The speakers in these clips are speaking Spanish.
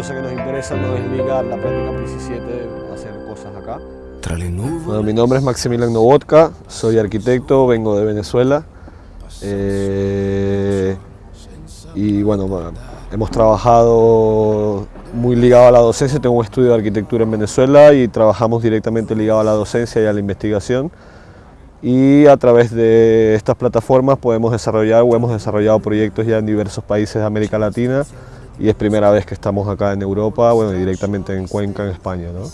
cosa que nos interesa no es ligar la práctica PRISI 7 a hacer cosas acá. Bueno, mi nombre es Maximilian Novotka, soy arquitecto, vengo de Venezuela. Eh, y bueno, hemos trabajado muy ligado a la docencia, tengo un estudio de arquitectura en Venezuela y trabajamos directamente ligado a la docencia y a la investigación y a través de estas plataformas podemos desarrollar o hemos desarrollado proyectos ya en diversos países de América Latina y es primera vez que estamos acá en Europa, bueno, directamente en Cuenca, en España. ¿no?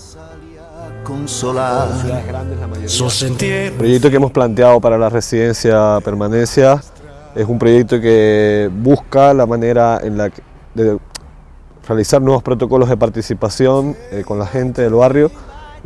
El proyecto que hemos planteado para la residencia permanencia es un proyecto que busca la manera en la que, de realizar nuevos protocolos de participación eh, con la gente del barrio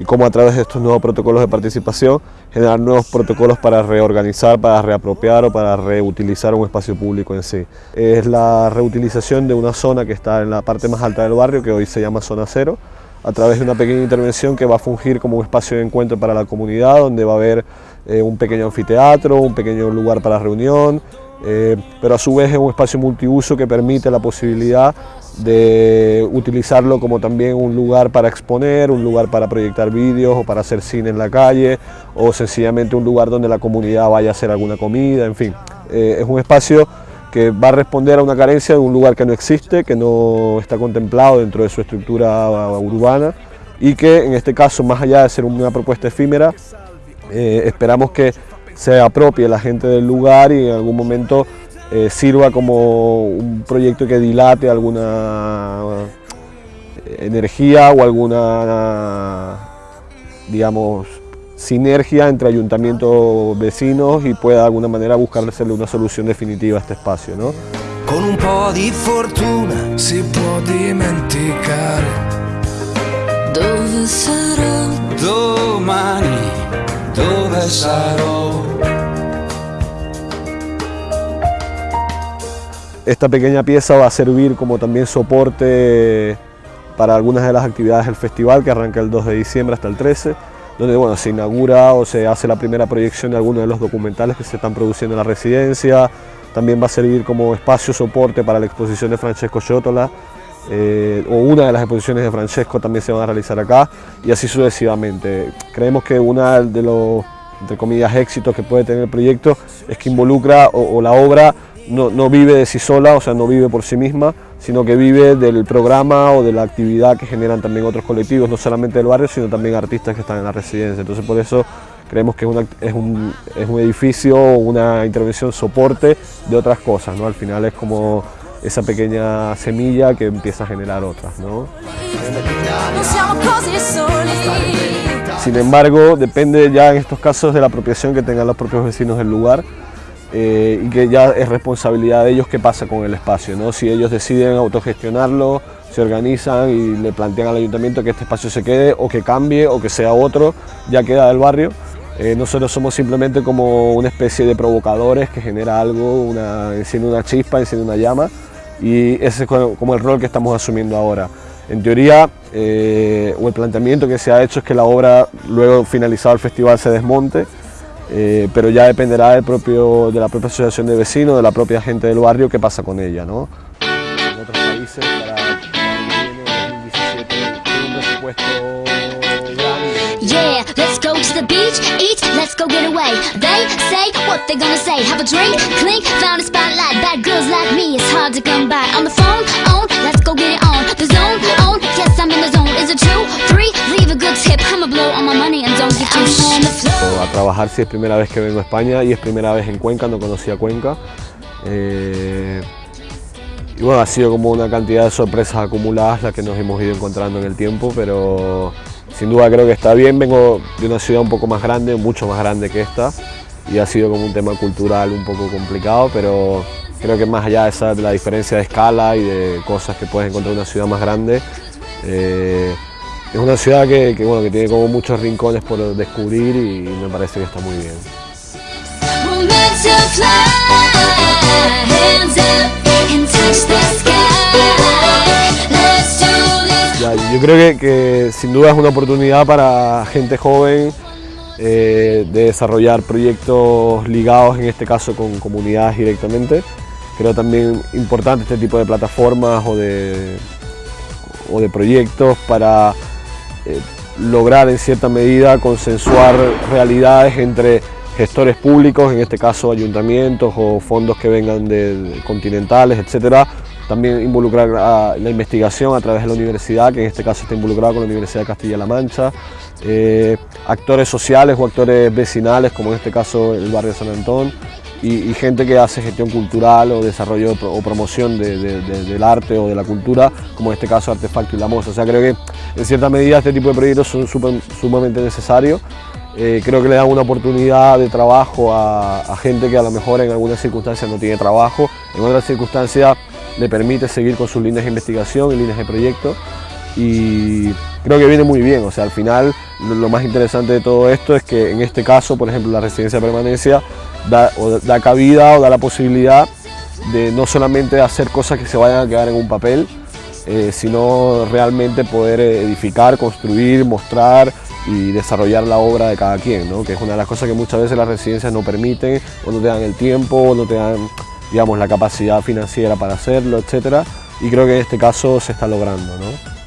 y cómo a través de estos nuevos protocolos de participación generar nuevos protocolos para reorganizar, para reapropiar o para reutilizar un espacio público en sí. Es la reutilización de una zona que está en la parte más alta del barrio, que hoy se llama Zona Cero, a través de una pequeña intervención que va a fungir como un espacio de encuentro para la comunidad, donde va a haber eh, un pequeño anfiteatro, un pequeño lugar para reunión, eh, pero a su vez es un espacio multiuso que permite la posibilidad de utilizarlo como también un lugar para exponer, un lugar para proyectar vídeos o para hacer cine en la calle o sencillamente un lugar donde la comunidad vaya a hacer alguna comida, en fin. Eh, es un espacio que va a responder a una carencia de un lugar que no existe, que no está contemplado dentro de su estructura urbana y que en este caso, más allá de ser una propuesta efímera, eh, esperamos que se apropie la gente del lugar y en algún momento eh, sirva como un proyecto que dilate alguna eh, energía o alguna, digamos, sinergia entre ayuntamientos vecinos y pueda de alguna manera buscarle una solución definitiva a este espacio. ¿no? Con un po' di fortuna si può dimenticare dove sarò domani, dove Esta pequeña pieza va a servir como también soporte para algunas de las actividades del festival que arranca el 2 de diciembre hasta el 13, donde bueno, se inaugura o se hace la primera proyección de algunos de los documentales que se están produciendo en la residencia, también va a servir como espacio soporte para la exposición de Francesco Ciotola, eh, o una de las exposiciones de Francesco también se van a realizar acá, y así sucesivamente. Creemos que una de los, entre comillas, éxitos que puede tener el proyecto es que involucra o la obra no, vive de sí sola, o sea, no vive por sí misma, sino que vive del programa o de la actividad que generan también otros colectivos, no solamente del barrio, sino también artistas que están en la residencia. Entonces por eso creemos que es, un, es un edificio, una intervención soporte de otras cosas, ¿no? Al final es como esa pequeña semilla que empieza a generar otras, ¿no? Sin embargo, depende ya en estos casos de la apropiación que tengan los propios vecinos del lugar, eh, y que ya es responsabilidad de ellos qué pasa con el espacio. ¿no? Si ellos deciden autogestionarlo, se organizan y le plantean al ayuntamiento que este espacio se quede o que cambie o que sea otro, ya queda del barrio. Eh, nosotros somos simplemente como una especie de provocadores que genera algo, una, enciende una chispa, enciende una llama y ese es como el rol que estamos asumiendo ahora. En teoría, eh, o el planteamiento que se ha hecho es que la obra, luego finalizado el festival, se desmonte eh, pero ya dependerá del propio, de la propia asociación de vecinos, de la propia gente del barrio, qué pasa con ella. ¿no? En otros países, para, para 2017, un presupuesto Yeah, let's go to the trabajar si es primera vez que vengo a España y es primera vez en Cuenca, no conocía Cuenca. Eh, y bueno, ha sido como una cantidad de sorpresas acumuladas las que nos hemos ido encontrando en el tiempo, pero sin duda creo que está bien. Vengo de una ciudad un poco más grande, mucho más grande que esta, y ha sido como un tema cultural un poco complicado, pero creo que más allá de, esa, la diferencia de escala y de cosas que puedes encontrar en una ciudad más grande, eh, es una ciudad que, bueno, que tiene como muchos rincones por descubrir y me parece que está muy bien. yo creo que, sin duda es una oportunidad para gente joven eh, de desarrollar proyectos ligados, en este caso con comunidades directamente. Creo también importante este tipo de plataformas o de o de proyectos para eh, lograr en cierta medida consensuar realidades entre gestores públicos, en este caso ayuntamientos o fondos que vengan de, continentales, etcétera. También involucrar la investigación a través de la universidad, que en este caso está involucrada con la Universidad de Castilla-La Mancha, eh, actores sociales o actores vecinales, como en este caso el barrio San Antón, y, gente que hace gestión cultural o desarrollo o promoción del arte o de la cultura, como en este caso Artefacto y La Moza. O sea, creo que en cierta medida este tipo de proyectos son sumamente necesarios. Eh, creo que le dan una oportunidad de trabajo a, a, gente que a lo mejor en algunas circunstancias no tiene trabajo, en otras circunstancias le permite seguir con sus líneas de investigación y líneas de proyecto y creo que viene muy bien, o sea, al final lo más interesante de todo esto es que en este caso, por ejemplo, la residencia de permanencia da, da cabida o da la posibilidad de no solamente hacer cosas que se vayan a quedar en un papel, eh, sino realmente poder edificar, construir, mostrar y desarrollar la obra de cada quien, ¿no? que es una de las cosas que muchas veces las residencias no permiten, o no te dan el tiempo, o no te dan digamos, la capacidad financiera para hacerlo, etc. Y creo que en este caso se está logrando. ¿no?